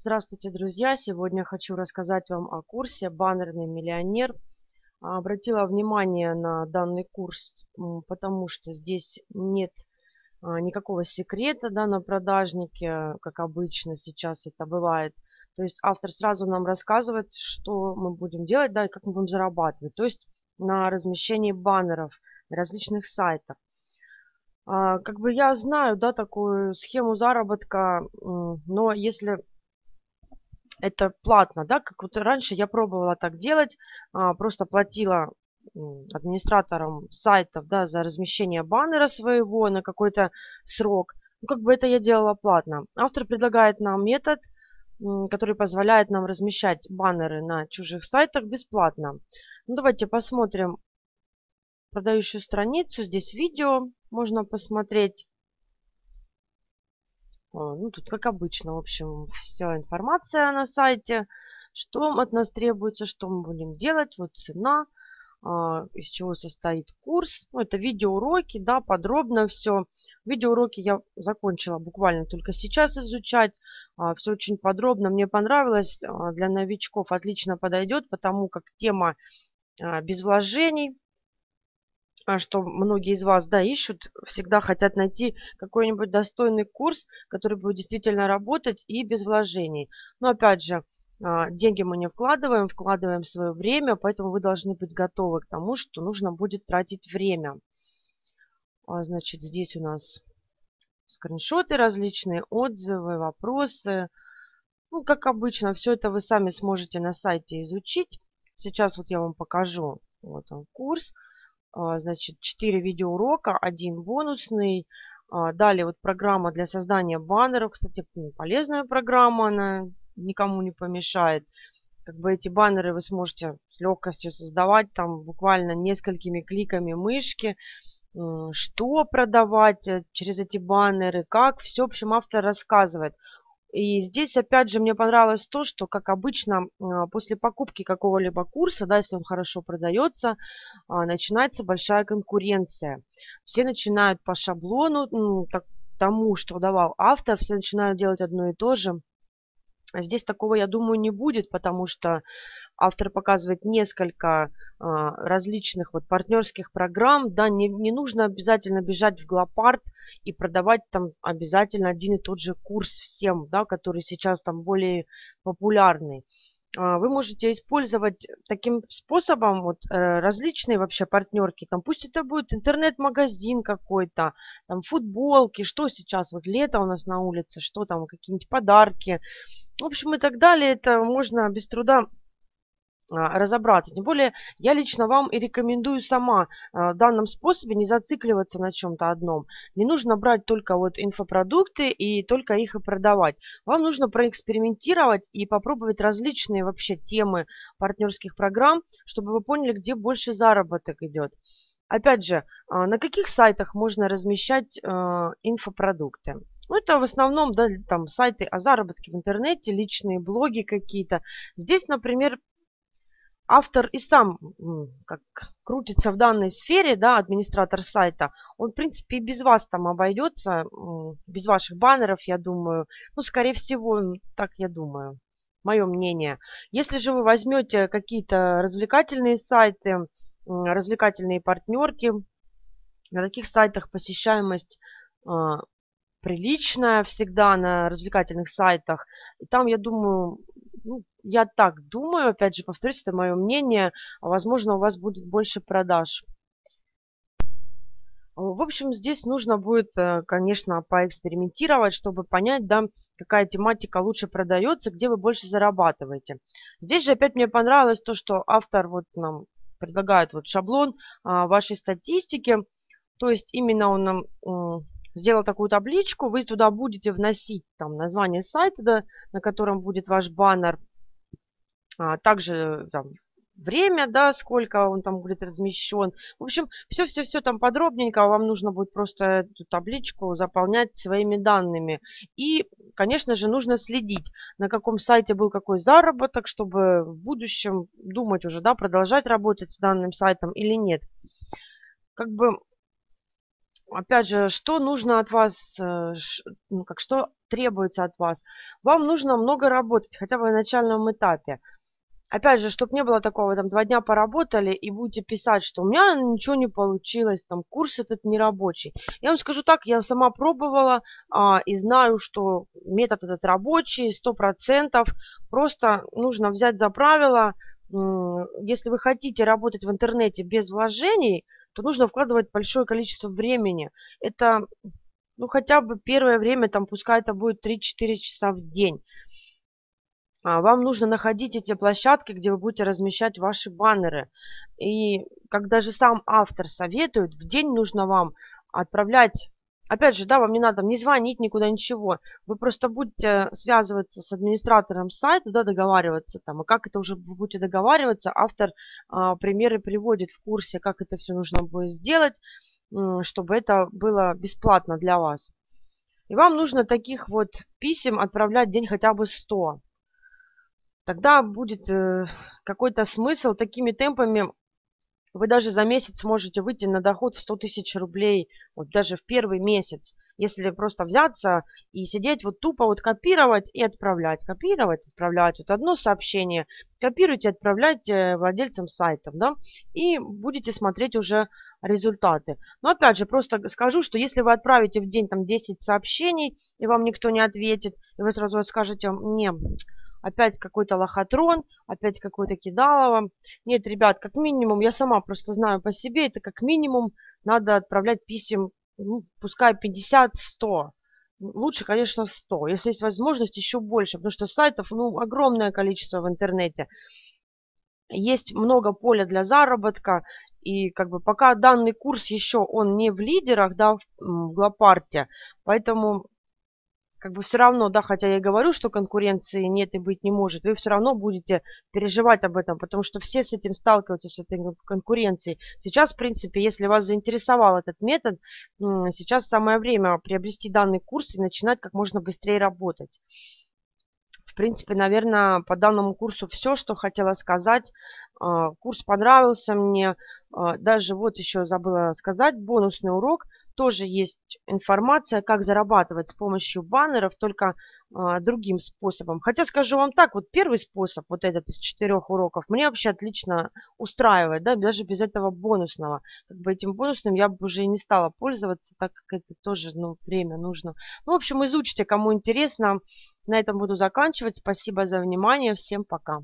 Здравствуйте, друзья! Сегодня хочу рассказать вам о курсе «Баннерный миллионер». Обратила внимание на данный курс, потому что здесь нет а, никакого секрета да, на продажнике, как обычно сейчас это бывает. То есть автор сразу нам рассказывает, что мы будем делать, да, и как мы будем зарабатывать. То есть на размещении баннеров на различных сайтах. А, как бы я знаю, да, такую схему заработка, но если это платно, да, как вот раньше я пробовала так делать, а, просто платила администраторам сайтов, да, за размещение баннера своего на какой-то срок. Ну, как бы это я делала платно. Автор предлагает нам метод, который позволяет нам размещать баннеры на чужих сайтах бесплатно. Ну, давайте посмотрим продающую страницу. Здесь видео можно посмотреть. Ну, тут как обычно, в общем, вся информация на сайте. Что от нас требуется, что мы будем делать. Вот цена, а, из чего состоит курс. Ну, это видеоуроки, да, подробно все. Видеоуроки я закончила буквально только сейчас изучать. А, все очень подробно. Мне понравилось. А, для новичков отлично подойдет, потому как тема без вложений а, что многие из вас, да, ищут, всегда хотят найти какой-нибудь достойный курс, который будет действительно работать и без вложений. Но опять же, а, деньги мы не вкладываем, вкладываем свое время, поэтому вы должны быть готовы к тому, что нужно будет тратить время. А, значит, здесь у нас скриншоты различные, отзывы, вопросы. Ну, как обычно, все это вы сами сможете на сайте изучить. Сейчас вот я вам покажу. Вот он курс. А, значит, 4 видеоурока, один бонусный. А, далее вот программа для создания баннеров. Кстати, полезная программа, она никому не помешает. Как бы эти баннеры вы сможете с легкостью создавать там буквально несколькими кликами мышки. Что продавать э, через эти баннеры, как. Все, в общем, автор рассказывает. И здесь, опять же, мне понравилось то, что, как обычно, а, после покупки какого-либо курса, да, если он хорошо продается, а, начинается большая конкуренция. Все начинают по шаблону, ну, так, тому, что давал автор, все начинают делать одно и то же. А здесь такого, я думаю, не будет, потому что автор показывает несколько а, различных вот партнерских программ. Да, не, не нужно обязательно бежать в Глопард и продавать там обязательно один и тот же курс всем, да, который сейчас там более популярный. А, вы можете использовать таким способом вот э, различные вообще партнерки. Там пусть это будет интернет-магазин какой-то, там футболки, что сейчас, вот лето у нас на улице, что там, какие-нибудь подарки. В общем и так далее. Это можно без труда разобраться. Тем более, я лично вам и рекомендую сама а, в данном способе не зацикливаться на чем-то одном. Не нужно брать только вот инфопродукты и только их и продавать. Вам нужно проэкспериментировать и попробовать различные вообще темы партнерских программ, чтобы вы поняли, где больше заработок идет. Опять же, а, на каких сайтах можно размещать инфопродукты? Ну, это в основном, да, там сайты о заработке в интернете, личные блоги какие-то. Здесь, например, автор и сам как крутится в данной сфере, да, администратор сайта, он, в принципе, и без вас там обойдется, без ваших баннеров, я думаю. Ну, скорее всего, так я думаю, мое мнение. Если же вы возьмете какие-то развлекательные сайты, развлекательные партнерки, на таких сайтах посещаемость а, приличная всегда на развлекательных сайтах. И там, я думаю, ну, я так думаю, опять же, повторюсь, это мое мнение, возможно, у вас будет больше продаж. В общем, здесь нужно будет, э, конечно, поэкспериментировать, чтобы понять, да, какая тематика лучше продается, где вы больше зарабатываете. Здесь же опять мне понравилось то, что автор вот нам предлагает вот шаблон а, вашей статистики. То есть именно он нам сделал такую табличку, вы туда будете вносить там название сайта, да, на котором будет ваш баннер, а, также там, время, да, сколько он там будет размещен. В общем, все-все-все там подробненько, вам нужно будет просто эту табличку заполнять своими данными. И, конечно же, нужно следить, на каком сайте был какой заработок, чтобы в будущем думать уже, да, продолжать работать с данным сайтом или нет. Как бы опять же, что нужно от вас, э, ну, как что требуется от вас? Вам нужно много работать, хотя бы на начальном этапе. Опять же, чтобы не было такого, там, два дня поработали и будете писать, что у меня ничего не получилось, там, курс этот не рабочий. Я вам скажу так, я сама пробовала а, и знаю, что метод этот рабочий, сто процентов. Просто нужно взять за правило, если вы хотите работать в интернете без вложений, то нужно вкладывать большое количество времени. Это, ну, хотя бы первое время, там, пускай это будет 3-4 часа в день. А вам нужно находить эти площадки, где вы будете размещать ваши баннеры. И как даже сам автор советует, в день нужно вам отправлять Опять же, да, вам не надо не звонить никуда, ничего. Вы просто будете связываться с администратором сайта, да, договариваться там. И как это уже вы будете договариваться, автор а, примеры приводит в курсе, как это все нужно будет сделать, чтобы это было бесплатно для вас. И вам нужно таких вот писем отправлять день хотя бы 100. Тогда будет э, какой-то смысл такими темпами вы даже за месяц можете выйти на доход в 100 тысяч рублей, вот даже в первый месяц, если просто взяться и сидеть вот тупо вот копировать и отправлять, копировать, отправлять, вот одно сообщение, копируйте, отправляйте владельцам сайтов, да, и будете смотреть уже результаты. Но опять же, просто скажу, что если вы отправите в день там 10 сообщений, и вам никто не ответит, и вы сразу скажете, не, опять какой-то лохотрон, опять какой-то кидалово. Нет, ребят, как минимум, я сама просто знаю по себе, это как минимум надо отправлять писем, ну, пускай 50-100. Лучше, конечно, 100. Если есть возможность, еще больше, потому что сайтов, ну, огромное количество в интернете. Есть много поля для заработка, и как бы пока данный курс еще он не в лидерах, да, в, Глопарте, поэтому как бы все равно, да, хотя я и говорю, что конкуренции нет и быть не может, вы все равно будете переживать об этом, потому что все с этим сталкиваются, с этой конкуренцией. Сейчас, в принципе, если вас заинтересовал этот метод, сейчас самое время приобрести данный курс и начинать как можно быстрее работать. В принципе, наверное, по данному курсу все, что хотела сказать. А, курс понравился мне. А, даже вот еще забыла сказать, бонусный урок – тоже есть информация, как зарабатывать с помощью баннеров, только а, другим способом. Хотя скажу вам так, вот первый способ, вот этот из четырех уроков, мне вообще отлично устраивает, да, даже без этого бонусного. Как бы этим бонусным я бы уже и не стала пользоваться, так как это тоже, ну, время нужно. Ну, в общем, изучите, кому интересно. На этом буду заканчивать. Спасибо за внимание. Всем пока.